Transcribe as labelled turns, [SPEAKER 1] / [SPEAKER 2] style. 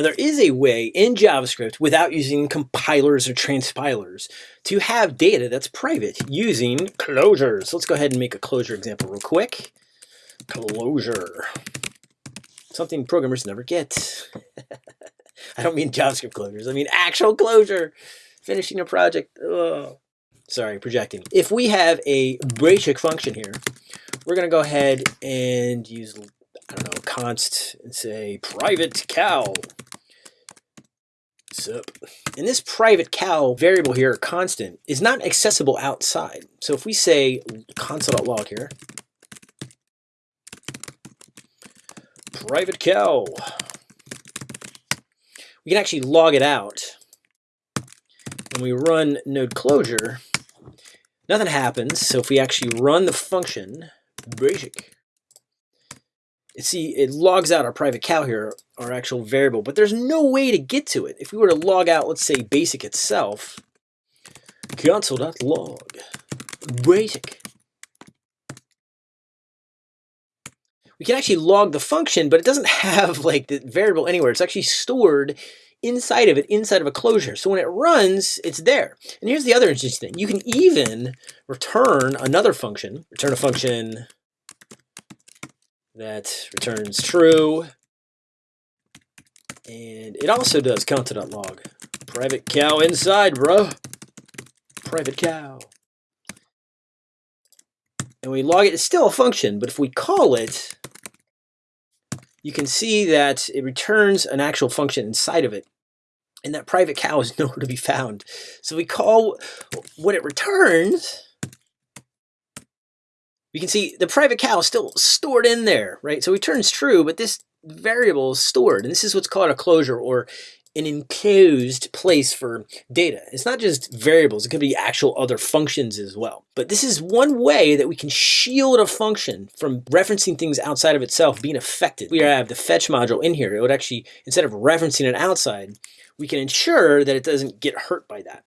[SPEAKER 1] Now there is a way in JavaScript without using compilers or transpilers to have data that's private using closures. Let's go ahead and make a closure example real quick. Closure. Something programmers never get. I don't mean JavaScript closures. I mean actual closure. Finishing a project. Ugh. Sorry, projecting. If we have a basic function here, we're going to go ahead and use, I don't know, const and say private cal. Sup. And this private cal variable here, constant, is not accessible outside. So if we say console.log here, private cal, we can actually log it out. When we run node closure, nothing happens. So if we actually run the function, basic, see it logs out our private cal here, our actual variable, but there's no way to get to it. If we were to log out, let's say basic itself, console.log, basic. We can actually log the function, but it doesn't have like the variable anywhere. It's actually stored inside of it, inside of a closure. So when it runs, it's there. And here's the other interesting thing. You can even return another function, return a function that returns true. And it also does console.log. Private cow inside, bro. Private cow. And we log it. It's still a function, but if we call it, you can see that it returns an actual function inside of it. And that private cow is nowhere to be found. So we call what it returns we can see the private cal is still stored in there, right? So returns true, but this variable is stored. And this is what's called a closure or an enclosed place for data. It's not just variables, it could be actual other functions as well. But this is one way that we can shield a function from referencing things outside of itself being affected. We have the fetch module in here. It would actually, instead of referencing it outside, we can ensure that it doesn't get hurt by that.